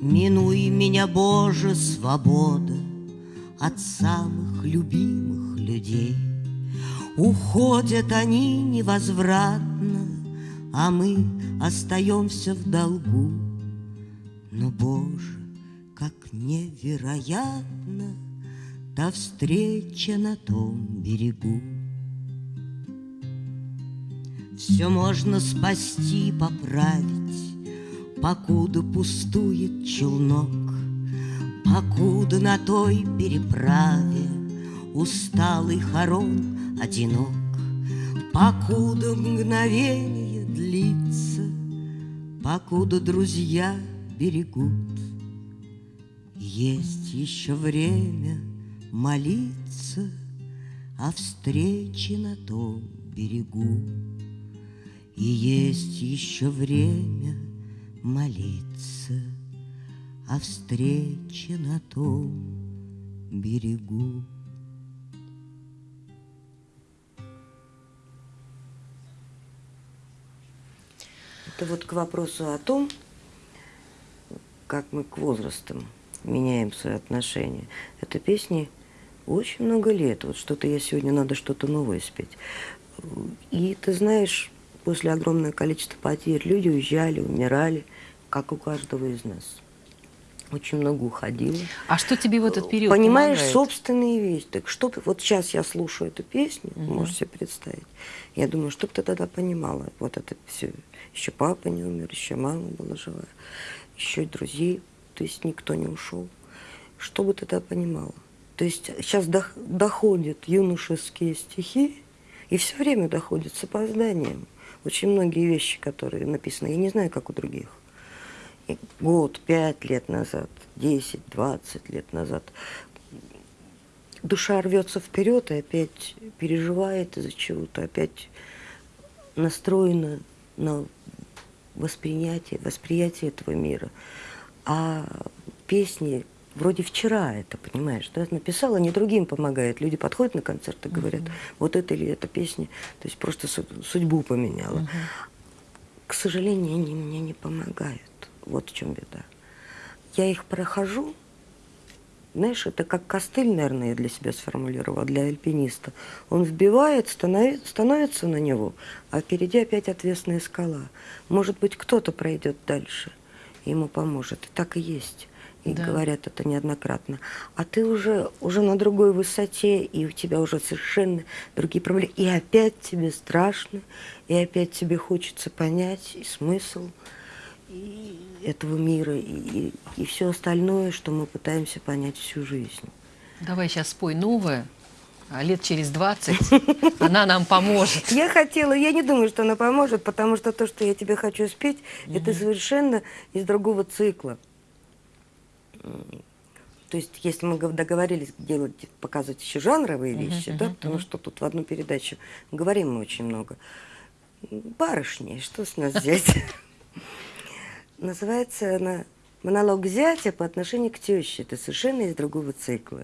Минуй меня, Боже, свобода От самых любимых людей. Уходят они невозвратно, А мы остаемся в долгу. Но, Боже, как невероятно Та встреча на том берегу. Все можно спасти, поправить, Покуда пустует челнок, Покуда на той переправе Усталый хорон одинок, Покуда мгновение длится, Покуда друзья берегут. Есть еще время молиться О встрече на том берегу. И есть еще время молиться О встрече на том берегу. Это вот к вопросу о том, как мы к возрастам меняем свои отношения. Это песни очень много лет. Вот что-то я сегодня надо что-то новое спеть. И ты знаешь, после огромного количества потерь люди уезжали, умирали, как у каждого из нас. Очень много уходило. А что тебе в этот период Понимаешь, помогает? собственные вещи. Так что вот сейчас я слушаю эту песню, угу. можешь себе представить. Я думаю, что бы ты тогда понимала. Вот это все. Еще папа не умер, еще мама была жива, еще друзей, то есть никто не ушел. Что бы ты тогда понимала? То есть сейчас доходят юношеские стихи, и все время доходят с опозданием очень многие вещи, которые написаны, я не знаю, как у других. И год, пять лет назад, десять, двадцать лет назад. Душа рвется вперед и опять переживает из-за чего-то, опять настроена на воспринятие, восприятие этого мира. А песни вроде вчера это, понимаешь, да, написала, не другим помогает. Люди подходят на концерт и говорят, uh-huh. вот это или эта песня, то есть просто судьбу поменяла. Uh-huh. К сожалению, они мне не помогают. Вот в чем беда. Я их прохожу, знаешь, это как костыль, наверное, я для себя сформулировала, для альпиниста. Он вбивает, станови, становится на него, а впереди опять отвесная скала. Может быть, кто-то пройдет дальше, ему поможет. И так и есть. И да. говорят это неоднократно. А ты уже, уже на другой высоте, и у тебя уже совершенно другие проблемы. И опять тебе страшно, и опять тебе хочется понять и смысл и этого мира, и, и, и все остальное, что мы пытаемся понять всю жизнь. Давай сейчас спой новое. А лет через 20 она нам поможет. Я хотела, я не думаю, что она поможет, потому что то, что я тебе хочу спеть, это совершенно из другого цикла. То есть, если мы договорились делать, показывать еще жанровые вещи, uh -huh, да, uh -huh. потому что тут в одну передачу говорим мы очень много. Барышни, что с нас здесь? Называется она «Монолог зятя по отношению к теще». Это совершенно из другого цикла.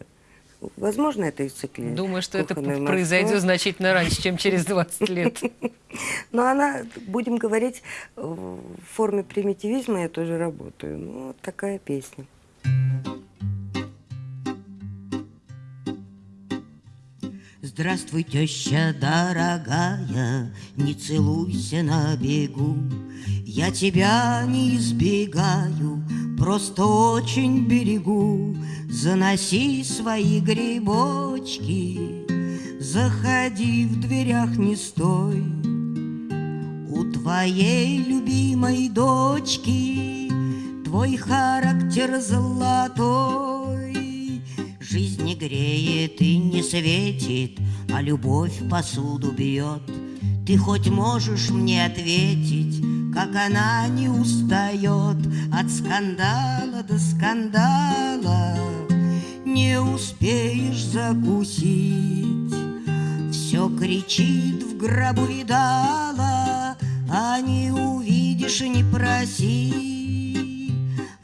Возможно, это из цикла. Думаю, что это произойдет значительно раньше, чем через 20 лет. Но она, будем говорить, в форме примитивизма я тоже работаю. Ну, вот такая песня. Здравствуй, теща дорогая, не целуйся на бегу. Я тебя не избегаю, просто очень берегу. Заноси свои грибочки, заходи в дверях не стой. У твоей любимой дочки твой характер золотой. Жизнь не греет и не светит, а любовь посуду бьет. Ты хоть можешь мне ответить, как она не устает от скандала до скандала, не успеешь закусить. Все кричит в гробу видала, а не увидишь и не проси.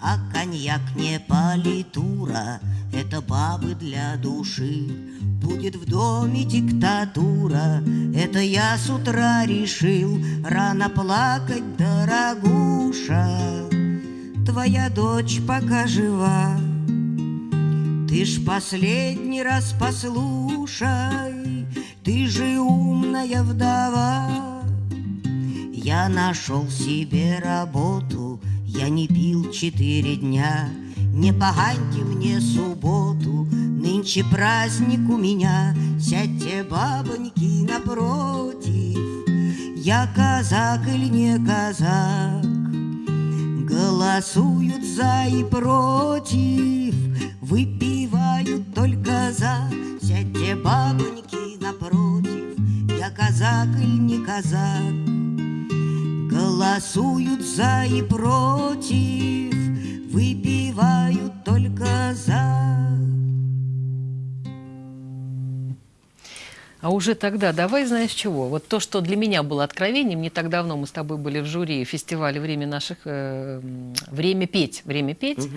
А коньяк не политура, это бабы для души. Будет в доме диктатура, это я с утра решил Рано плакать, дорогуша, твоя дочь пока жива. Ты ж последний раз послушай, ты же умная вдова. Я нашел себе работу, я не пил четыре дня, Не поганьте мне субботу, нынче праздник у меня, Сядьте, бабоньки, напротив, Я казак или не казак, Голосуют за и против, Выпивают только за, Сядьте, бабоньки, напротив, Я казак или не казак, Голосуют за и против, Выпивают только за. А уже тогда, давай знаешь чего, вот то, что для меня было откровением, не так давно мы с тобой были в жюри фестиваля «Время наших...» э, «Время петь», «Время петь», угу.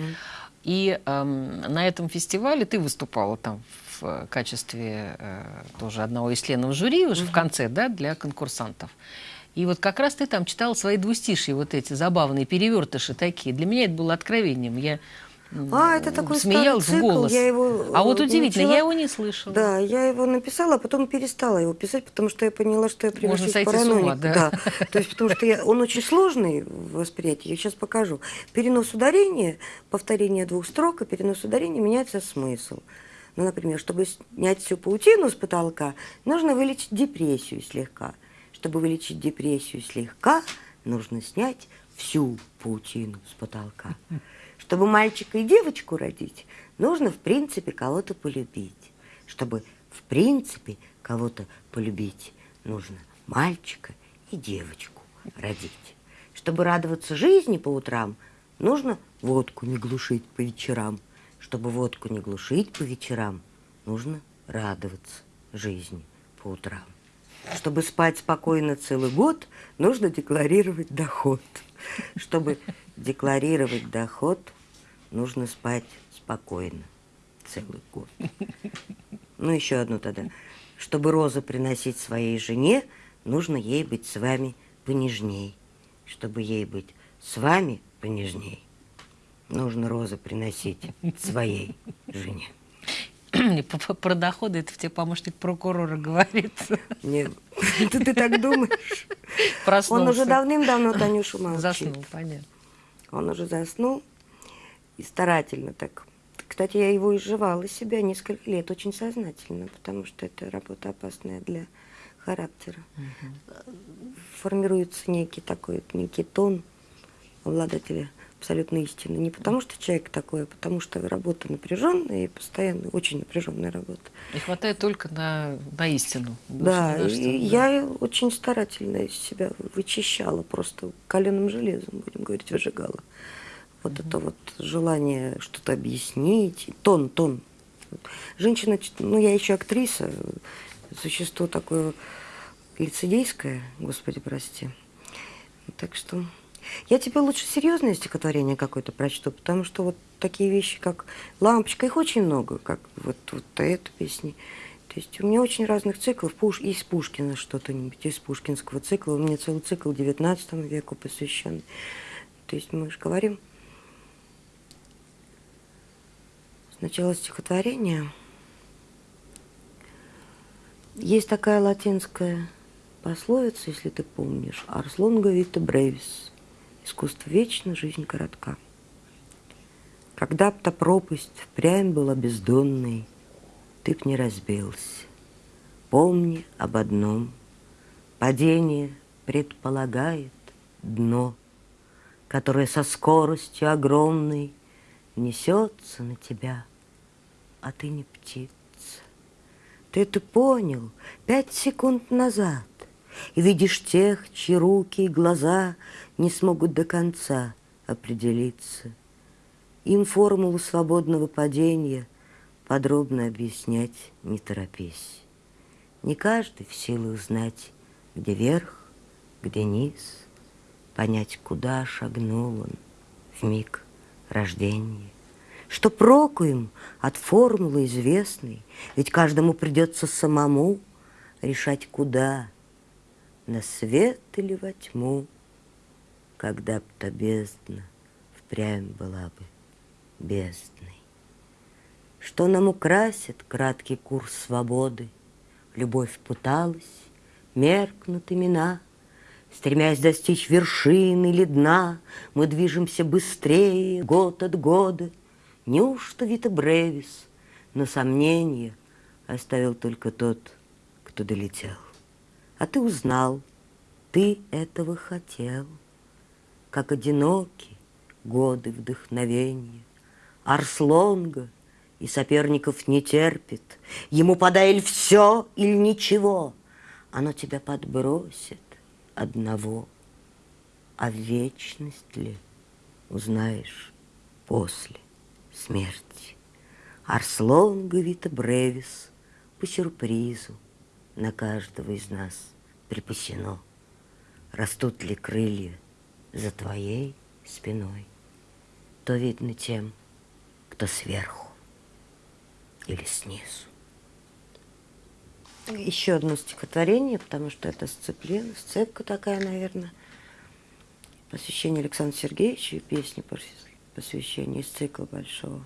и э, на этом фестивале ты выступала там в качестве э, тоже одного из членов жюри уже угу. в конце, да, для конкурсантов. И вот как раз ты там читала свои двустишие, вот эти забавные перевертыши такие. Для меня это было откровением. Я а, это такой смеялся цикл, в голос. Я его а вот удивительно, начала... я его не слышала. Да, я его написала, а потом перестала его писать, потому что я поняла, что я превращаюсь в параноик. Да. да. То есть, потому что я, он очень сложный в восприятии, я сейчас покажу. Перенос ударения, повторение двух строк, и перенос ударения меняется смысл. Ну, например, чтобы снять всю паутину с потолка, нужно вылечить депрессию слегка. Чтобы вылечить депрессию слегка, нужно снять всю паутину с потолка. Чтобы мальчика и девочку родить, нужно, в принципе, кого-то полюбить. Чтобы, в принципе, кого-то полюбить, нужно мальчика и девочку родить. Чтобы радоваться жизни по утрам, нужно водку не глушить по вечерам. Чтобы водку не глушить по вечерам, нужно радоваться жизни по утрам. Чтобы спать спокойно целый год, нужно декларировать доход. Чтобы декларировать доход, нужно спать спокойно целый год. Ну, еще одну тогда. Чтобы розы приносить своей жене, нужно ей быть с вами понежней. Чтобы ей быть с вами понежней, нужно розы приносить своей жене. Про доходы это тебе помощник прокурора говорит. Нет, ты, ты так думаешь? Проснулся. Он уже давным-давно Танюшу молчит. Заснул, понятно. Он уже заснул и старательно так. Кстати, я его изживала из себя несколько лет, очень сознательно, потому что это работа опасная для характера. Угу. Формируется некий такой, некий тон обладателя абсолютно истины. Не потому что человек такой, а потому что работа напряженная и постоянно очень напряженная работа. Не хватает только на, на истину. Да, и что, я да. очень старательно из себя вычищала, просто каленым железом, будем говорить, выжигала. Вот угу. это вот желание что-то объяснить, тон, тон. Женщина, ну я еще актриса, существо такое лицедейское, господи, прости. Так что я тебе лучше серьезное стихотворение какое-то прочту, потому что вот такие вещи, как «Лампочка», их очень много, как вот, вот эту песни. То есть у меня очень разных циклов. Пуш, из Пушкина что-то-нибудь, из пушкинского цикла. У меня целый цикл XIX веку посвященный. То есть мы же говорим сначала стихотворение. Есть такая латинская пословица, если ты помнишь, «Ars longa vita brevis» Искусство вечно, жизнь коротка. Когда б та пропасть впрямь была бездонной, Ты б не разбился. Помни об одном. Падение предполагает дно, Которое со скоростью огромной Несется на тебя, а ты не птица. Ты это понял пять секунд назад, И видишь тех, чьи руки и глаза не смогут до конца определиться. Им формулу свободного падения подробно объяснять не торопись. Не каждый в силах знать, где верх, где низ, понять, куда шагнул он в миг рождения. Что проку им от формулы известной, ведь каждому придется самому решать, куда, на свет или во тьму когда б та бездна впрямь была бы бездной. Что нам украсит краткий курс свободы? Любовь путалась, меркнут имена, Стремясь достичь вершины или дна, Мы движемся быстрее год от года. Неужто Вита Бревис на сомнение Оставил только тот, кто долетел? А ты узнал, ты этого хотел — как одиноки годы вдохновения. Арслонга и соперников не терпит, Ему подай все или ничего, Оно тебя подбросит одного. А вечность ли узнаешь после смерти? Арслонга Вита Бревис по сюрпризу на каждого из нас припасено. Растут ли крылья за твоей спиной, то видно тем, кто сверху или снизу. Еще одно стихотворение, потому что это сцеплен, сцепка такая, наверное. Посвящение Александру Сергеевичу и песни посвящение из цикла большого.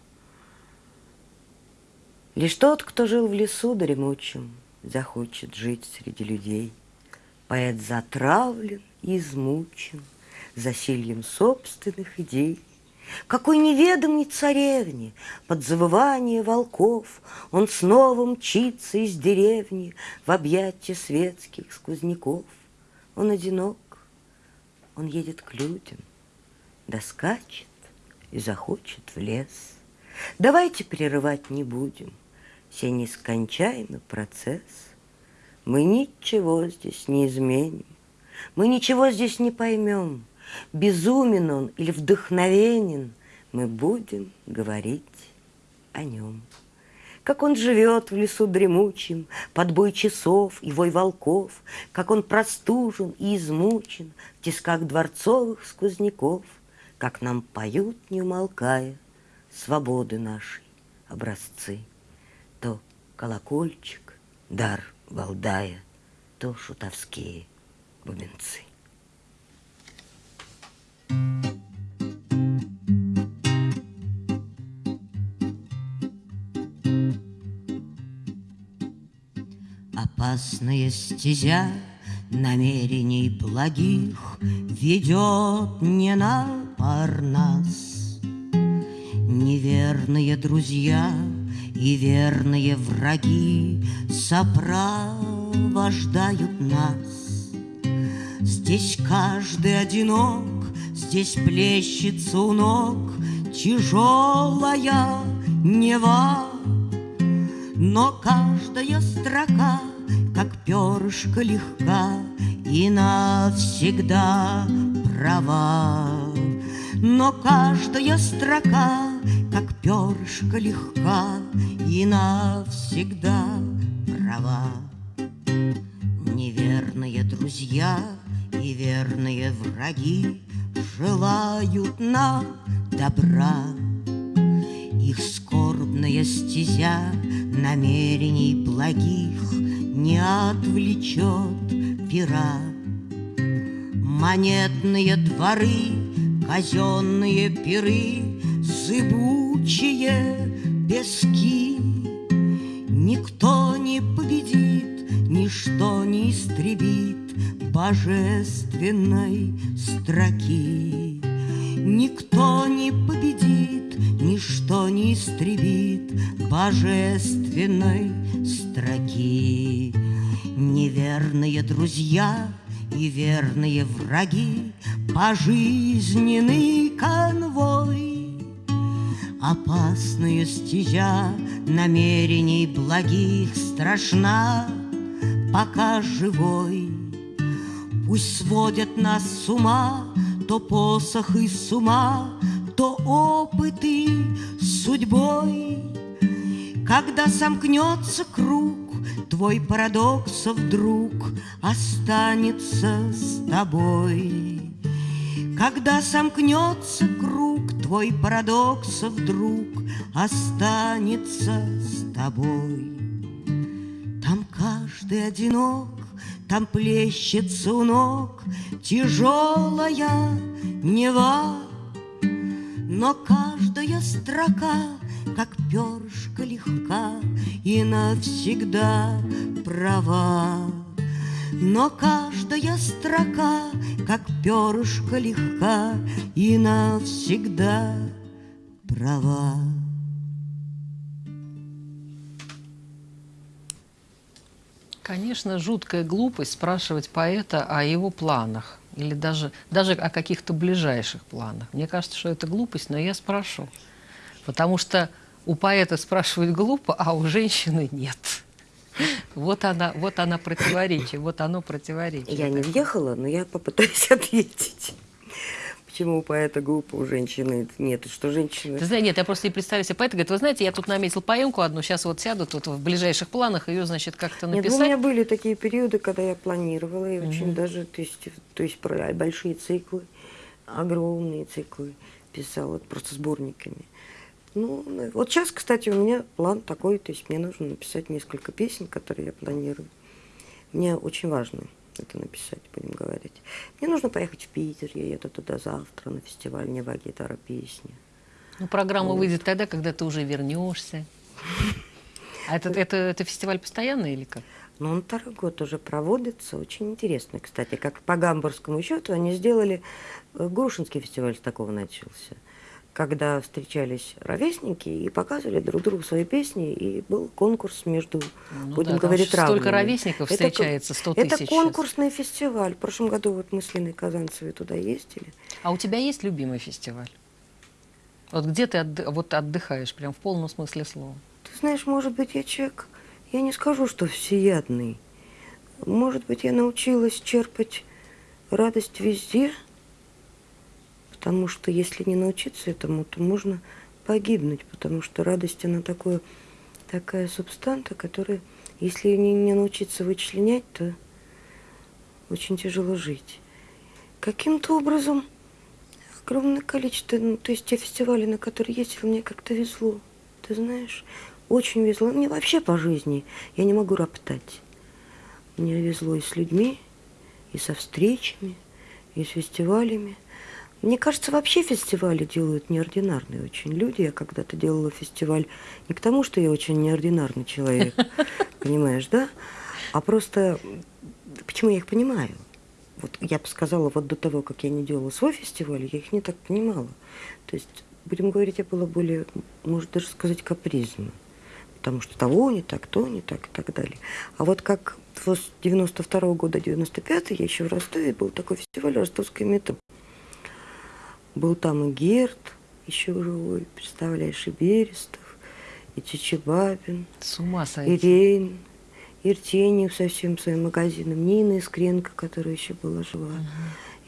Лишь тот, кто жил в лесу дремучем, захочет жить среди людей. Поэт затравлен и измучен – засильем собственных идей. Какой неведомой царевне под завывание волков Он снова мчится из деревни в объятия светских сквозняков. Он одинок, он едет к людям, доскачет и захочет в лес. Давайте прерывать не будем сей нескончаемый процесс. Мы ничего здесь не изменим, мы ничего здесь не поймем, безумен он или вдохновенен, мы будем говорить о нем. Как он живет в лесу дремучем, под бой часов и вой волков, Как он простужен и измучен в тисках дворцовых сквозняков, Как нам поют, не умолкая, свободы нашей образцы то колокольчик, дар балдая, то шутовские бубенцы. Опасная стезя намерений благих Ведет не на Парнас. Неверные друзья — и верные враги Сопровождают нас. Здесь каждый одинок, здесь плещется у ног Тяжелая Нева, но каждая строка как перышко легка и навсегда права. Но каждая строка, как перышко легка и навсегда права. Неверные друзья и верные враги желают нам добра. Их скорбная стезя намерений благих не отвлечет пера. Монетные дворы, казенные пиры, Зыбучие пески. Никто не победит, ничто не истребит Божественной строки. Никто не победит, ничто не истребит Божественной строки. Неверные друзья и верные враги, Пожизненный конвой. Опасная стезя намерений благих Страшна, пока живой. Пусть сводят нас с ума То посох и с ума, то опыты с судьбой. Когда сомкнется круг, Твой парадокс вдруг останется с тобой. Когда сомкнется круг, Твой парадокс вдруг останется с тобой. Там каждый одинок, там плещется у ног Тяжелая Нева, но каждая строка как перышко легка и навсегда права. Но каждая строка, как перышко легка и навсегда права. Конечно, жуткая глупость спрашивать поэта о его планах или даже, даже о каких-то ближайших планах. Мне кажется, что это глупость, но я спрошу. Потому что у поэта спрашивают глупо, а у женщины нет. Вот она, вот она противоречие, вот оно противоречие. Я не въехала, но я попытаюсь ответить. Почему у поэта глупо, у женщины нет? Что женщины... Ты знаешь, нет, я просто не представляю себе поэта, говорит, вы знаете, я тут наметил поемку одну, сейчас вот сяду тут в ближайших планах, ее, значит, как-то написать. Нет, ну, у меня были такие периоды, когда я планировала, и угу. очень даже, то есть, то есть большие циклы, огромные циклы писала, просто сборниками. Ну, вот сейчас, кстати, у меня план такой, то есть мне нужно написать несколько песен, которые я планирую. Мне очень важно это написать, будем говорить. Мне нужно поехать в Питер, я еду туда завтра на фестиваль «Нева гитара песни». Ну, программа вот. выйдет тогда, когда ты уже вернешься. А это, это, это фестиваль постоянный или как? Ну, он второй год уже проводится. Очень интересно, кстати, как по гамбургскому счету они сделали... Э, Грушинский фестиваль с такого начался когда встречались ровесники и показывали друг другу свои песни, и был конкурс между, ну, будем да, говорить, равными. Столько ровесников встречается, 100 тысяч. Это конкурсный сейчас. фестиваль. В прошлом году вот мы с Линой Казанцевой туда ездили. А у тебя есть любимый фестиваль? Вот где ты отды вот отдыхаешь, прям в полном смысле слова? Ты знаешь, может быть, я человек, я не скажу, что всеядный. Может быть, я научилась черпать радость везде – Потому что если не научиться этому, то можно погибнуть, потому что радость, она такое, такая субстанта, которая, если не, не научиться вычленять, то очень тяжело жить. Каким-то образом огромное количество, ну, то есть те фестивали, на которые ездила, мне как-то везло. Ты знаешь, очень везло. Мне вообще по жизни, я не могу роптать. Мне везло и с людьми, и со встречами, и с фестивалями. Мне кажется, вообще фестивали делают неординарные очень люди. Я когда-то делала фестиваль не к тому, что я очень неординарный человек, понимаешь, да? а просто почему я их понимаю? Вот я бы сказала, вот до того, как я не делала свой фестиваль, я их не так понимала. То есть, будем говорить, я была более, может даже сказать, капризна. Потому что того не так, то не так и так далее. А вот как с 92 -го года, 95 я еще в Ростове, был такой фестиваль «Ростовское метро». Был там и Герд, еще живой, представляешь, и Берестов, и Чичибабин, С ума сойти. и Рейн, и Иртеньев со всем своим магазином, Нина Искренко, которая еще была жива,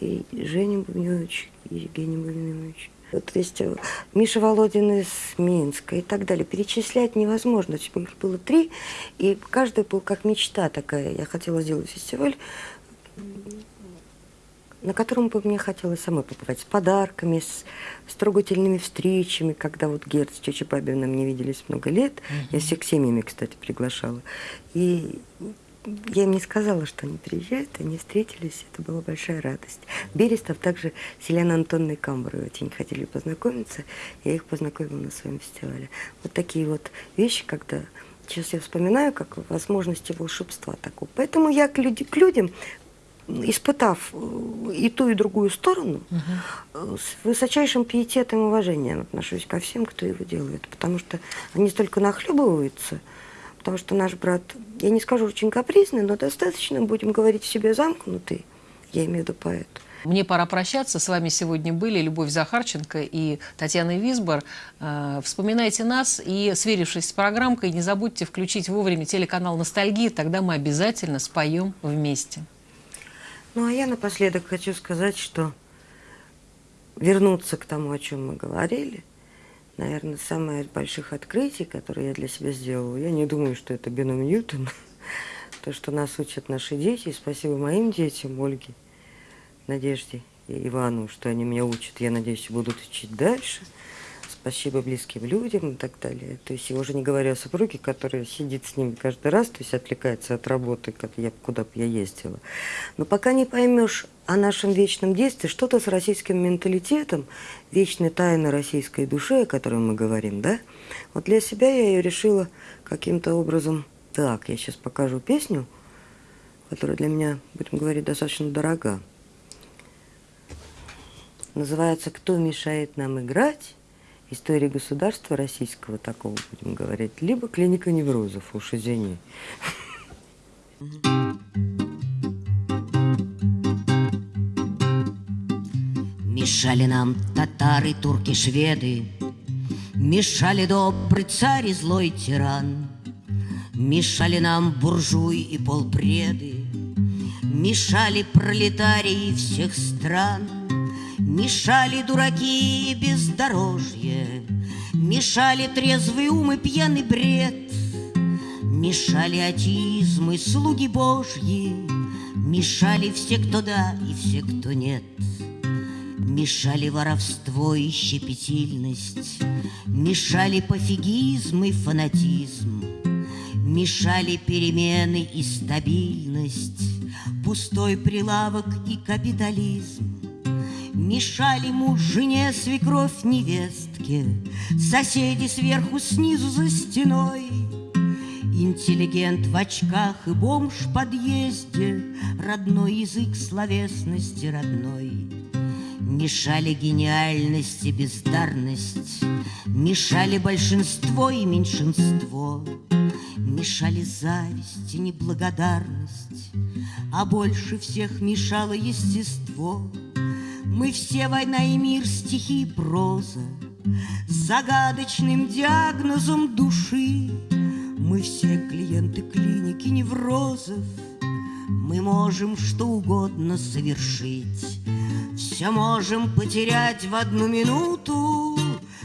и Женя Бубневич, и Евгений Бубневич. Вот, то есть э, Миша Володин из Минска и так далее. Перечислять невозможно. Есть Их было три, и каждый был как мечта такая. Я хотела сделать фестиваль, на котором бы мне хотелось самой побывать, с подарками, с, с трогательными встречами, когда вот Герд с Чечей Бабиным не виделись много лет. Я всех семьями, кстати, приглашала. И я им не сказала, что они приезжают, они встретились, это была большая радость. Берестов также с Еленой Антонной Камброй очень хотели познакомиться, я их познакомила на своем фестивале. Вот такие вот вещи, когда сейчас я вспоминаю, как возможности волшебства такого. Поэтому я к, люди, к людям, испытав э, и ту, и другую сторону, угу. с высочайшим пиететом и уважением отношусь ко всем, кто его делает, потому что они столько нахлебываются, потому что наш брат, я не скажу очень капризный, но достаточно, будем говорить, в себе замкнутый, я имею в виду поэт. Мне пора прощаться. С вами сегодня были Любовь Захарченко и Татьяна Висбор. Э, вспоминайте нас и, сверившись с программкой, не забудьте включить вовремя телеканал «Ностальгия», тогда мы обязательно споем вместе. Ну, а я напоследок хочу сказать, что вернуться к тому, о чем мы говорили, наверное, самое из больших открытий, которое я для себя сделала, я не думаю, что это бином Ньютон, то, что нас учат наши дети, и спасибо моим детям, Ольге, Надежде и Ивану, что они меня учат, я надеюсь, будут учить дальше – спасибо близким людям и так далее. То есть я уже не говорю о супруге, который сидит с ними каждый раз, то есть отвлекается от работы, как я, куда бы я ездила. Но пока не поймешь о нашем вечном действии, что-то с российским менталитетом, вечной тайны российской души, о которой мы говорим, да, вот для себя я ее решила каким-то образом, так, я сейчас покажу песню, которая для меня, будем говорить, достаточно дорога. Называется «Кто мешает нам играть?» Истории государства российского такого, будем говорить, либо клиника неврозов, уж извини. Мешали нам татары, турки, шведы, Мешали добрый царь и злой тиран, Мешали нам буржуи и полпреды, Мешали пролетарии всех стран — Мешали дураки и бездорожье, Мешали трезвый ум и пьяный бред, Мешали атеизм и слуги божьи, Мешали все, кто да и все, кто нет. Мешали воровство и щепетильность, Мешали пофигизм и фанатизм, Мешали перемены и стабильность, Пустой прилавок и капитализм. Мешали муж жене, свекровь невестке, Соседи сверху, снизу за стеной. Интеллигент в очках и бомж в подъезде, Родной язык словесности родной. Мешали гениальность и бездарность, Мешали большинство и меньшинство, Мешали зависть и неблагодарность, А больше всех мешало естество — мы все война и мир, стихи и проза, загадочным диагнозом души. Мы все клиенты клиники неврозов, Мы можем что угодно совершить. Все можем потерять в одну минуту,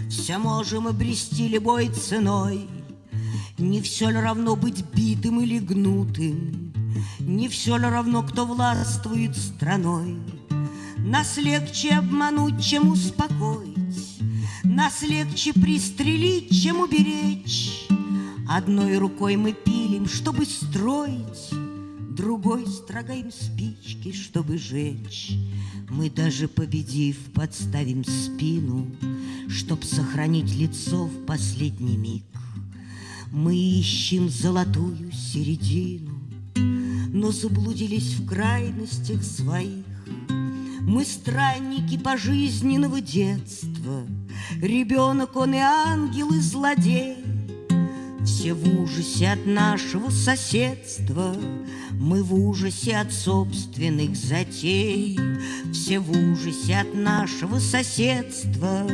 Все можем обрести любой ценой. Не все ли равно быть битым или гнутым, Не все ли равно, кто властвует страной. Нас легче обмануть, чем успокоить, Нас легче пристрелить, чем уберечь. Одной рукой мы пилим, чтобы строить, Другой строгаем спички, чтобы жечь. Мы даже победив, подставим спину, Чтоб сохранить лицо в последний миг. Мы ищем золотую середину, но заблудились в крайностях своих. Мы странники пожизненного детства, Ребенок он и ангел, и злодей. Все в ужасе от нашего соседства, Мы в ужасе от собственных затей. Все в ужасе от нашего соседства,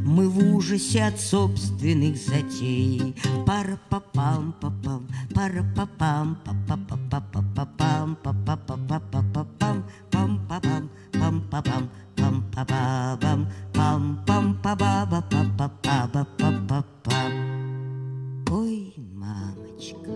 Мы в ужасе от собственных затей. пара па пам па пам пара па пам па па па па па па пам па па па па па па пам пам па пам пам па пам пам па па пам пам пам па ба ба па па па ба па па пам Ой, мамочка,